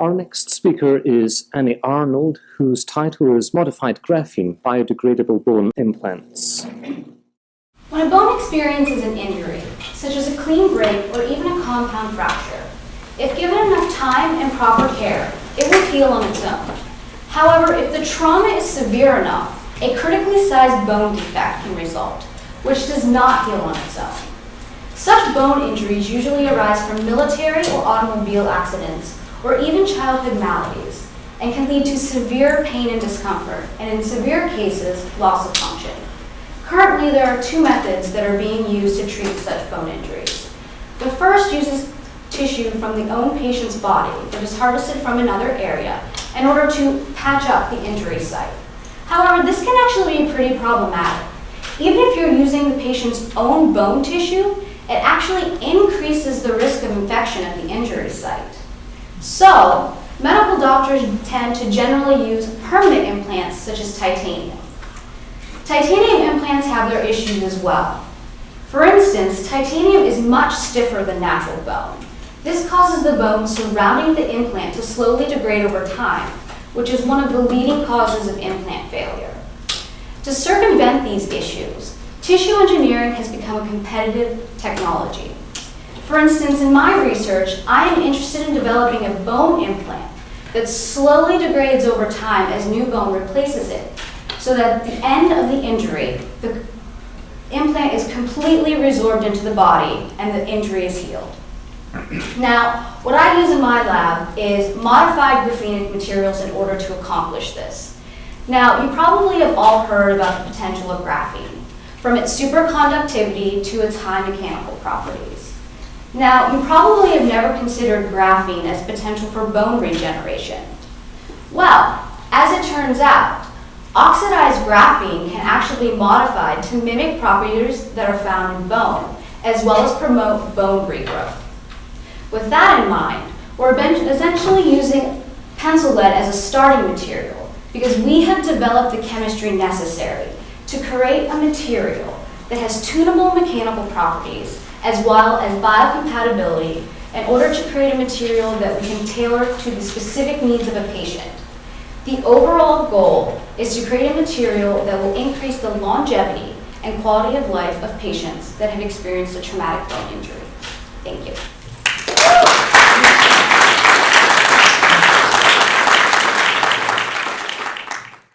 Our next speaker is Annie Arnold, whose title is Modified Graphene Biodegradable Bone Implants. When a bone experiences an injury, such as a clean break or even a compound fracture, if given enough time and proper care, it will heal on its own. However, if the trauma is severe enough, a critically sized bone defect can result, which does not heal on its own. Such bone injuries usually arise from military or automobile accidents or even childhood maladies and can lead to severe pain and discomfort, and in severe cases, loss of function. Currently, there are two methods that are being used to treat such bone injuries. The first uses tissue from the own patient's body that is harvested from another area in order to patch up the injury site. However, this can actually be pretty problematic. Even if you're using the patient's own bone tissue, it actually increases the risk of infection at the injury site. So, medical doctors tend to generally use permanent implants such as titanium. Titanium implants have their issues as well. For instance, titanium is much stiffer than natural bone. This causes the bone surrounding the implant to slowly degrade over time, which is one of the leading causes of implant failure. To circumvent these issues, tissue engineering has become a competitive technology. For instance, in my research, I am interested in developing a bone implant that slowly degrades over time as new bone replaces it, so that at the end of the injury, the implant is completely resorbed into the body and the injury is healed. Now, what I use in my lab is modified graphenic materials in order to accomplish this. Now, you probably have all heard about the potential of graphene, from its superconductivity to its high mechanical properties. Now, you probably have never considered graphene as potential for bone regeneration. Well, as it turns out, oxidized graphene can actually be modified to mimic properties that are found in bone, as well as promote bone regrowth. With that in mind, we're essentially using pencil lead as a starting material because we have developed the chemistry necessary to create a material that has tunable mechanical properties as well as biocompatibility in order to create a material that we can tailor to the specific needs of a patient. The overall goal is to create a material that will increase the longevity and quality of life of patients that have experienced a traumatic bone injury. Thank you.